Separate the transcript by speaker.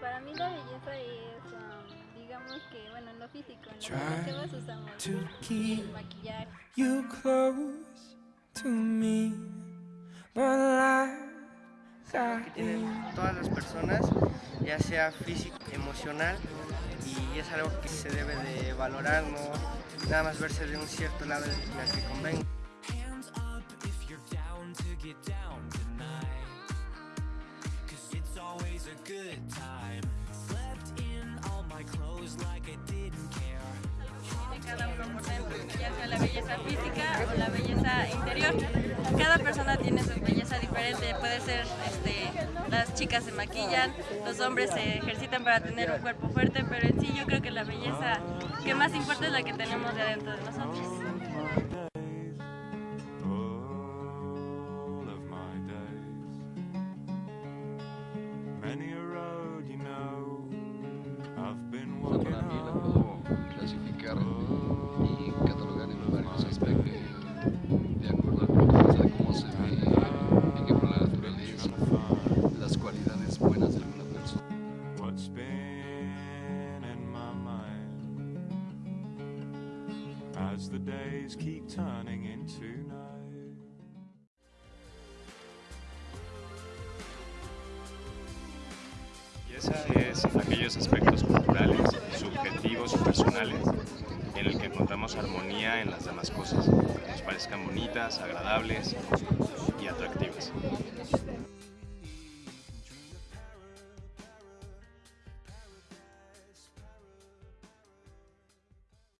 Speaker 1: Para mí la belleza es, um, digamos que, bueno, en lo físico, en lo que las usamos,
Speaker 2: to
Speaker 1: el maquillaje.
Speaker 2: you close to me, but
Speaker 3: que tienen
Speaker 2: in
Speaker 3: todas las personas, ya sea físico, emocional, y es algo que se debe de valorar, no nada más verse de un cierto lado en el que convenga.
Speaker 1: Cada uno por dentro, ya sea la belleza física o la belleza interior. Cada persona tiene su belleza diferente, puede ser, este, las chicas se maquillan, los hombres se ejercitan para tener un cuerpo fuerte, pero en sí yo creo que la belleza que más importa es la que tenemos de adentro de nosotros.
Speaker 4: As the days keep turning into night.
Speaker 5: Belleza es aquellos aspectos culturales, subjetivos y personales en el que encontramos armonía en las demás cosas, que nos parezcan bonitas, agradables y atractivas.